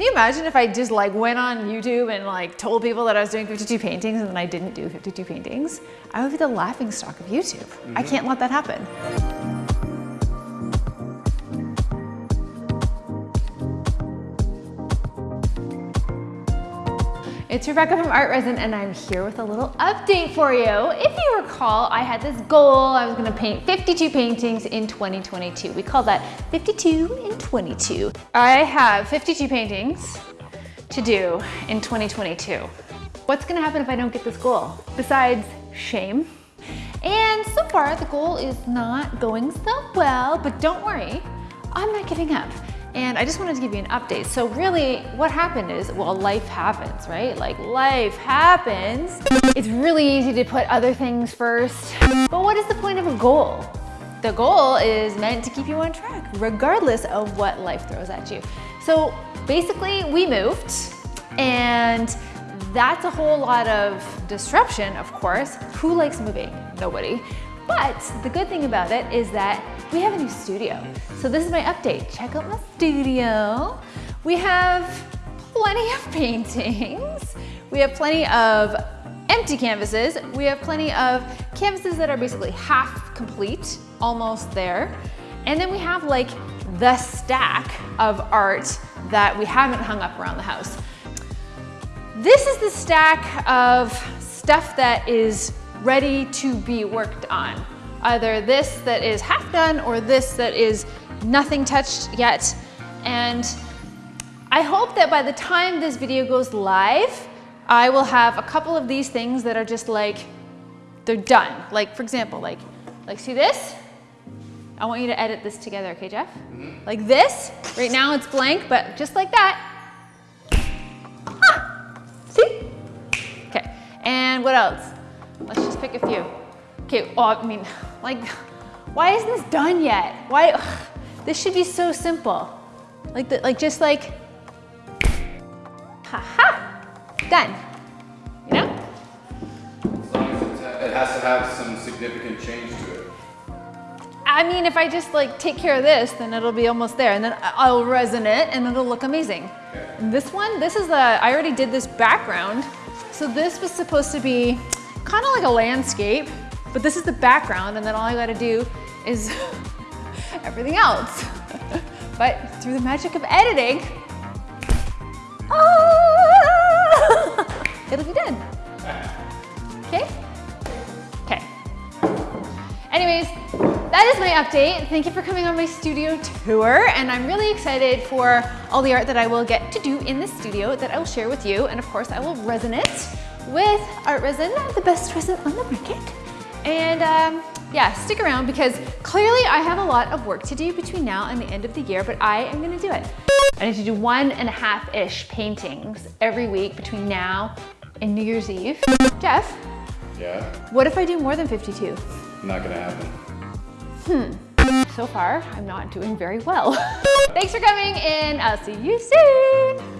Can you imagine if I just like went on YouTube and like told people that I was doing 52 paintings and then I didn't do 52 paintings? I would be the laughing stock of YouTube. Mm -hmm. I mm-hmm. can't let that happen. It's Rebecca from Art Resin and I'm here with a little update for you. If you recall, I had this goal, I was gonna paint 52 paintings in 2022. We call that 52 in 22. I have 52 paintings to do in 2022. What's gonna happen if I don't get this goal? Besides shame. And so far the goal is not going so well, but don't worry, I'm not giving up. And I just wanted to give you an update. So really what happened is, well, life happens, right? Like life happens. It's really easy to put other things first. But what is the point of a goal? The goal is meant to keep you on track, regardless of what life throws at you. So basically we moved and that's a whole lot of disruption, of course. Who likes moving? Nobody. But the good thing about it is that we have a new studio. So this is my update. Check out my studio. We have plenty of paintings. We have plenty of empty canvases. We have plenty of canvases that are basically half complete, almost there. And then we have like the stack of art that we haven't hung up around the house. This is the stack of stuff that is ready to be worked on. Either this that is half done or this that is nothing touched yet. And I hope that by the time this video goes live, I will have a couple of these things that are just like, they're done. Like for example, like, like see this? I want you to edit this together, okay, Jeff? Mm -hmm. Like this, right now it's blank, but just like that. Ah, see? Okay, and what else? Let's just pick a few. Okay, oh, I mean, like, why isn't this done yet? Why, ugh, this should be so simple. Like, the, like just like, ha ha, done, you know? As long as it has to have some significant change to it. I mean, if I just like take care of this, then it'll be almost there and then I'll resin it and it'll look amazing. Okay. This one, this is the, I already did this background. So this was supposed to be kind of like a landscape, but this is the background and then all I gotta do is everything else. but through the magic of editing, ah, it'll be done. Okay? Okay. Anyways, that is my update. Thank you for coming on my studio tour and I'm really excited for all the art that I will get to do in the studio that I will share with you and of course I will resin it with Art Resin, the best resin on the market. And um, yeah, stick around because clearly I have a lot of work to do between now and the end of the year, but I am gonna do it. I need to do one and a half-ish paintings every week between now and New Year's Eve. Jeff? Yeah? What if I do more than 52? Not gonna happen. Hmm. So far, I'm not doing very well. Thanks for coming and I'll see you soon.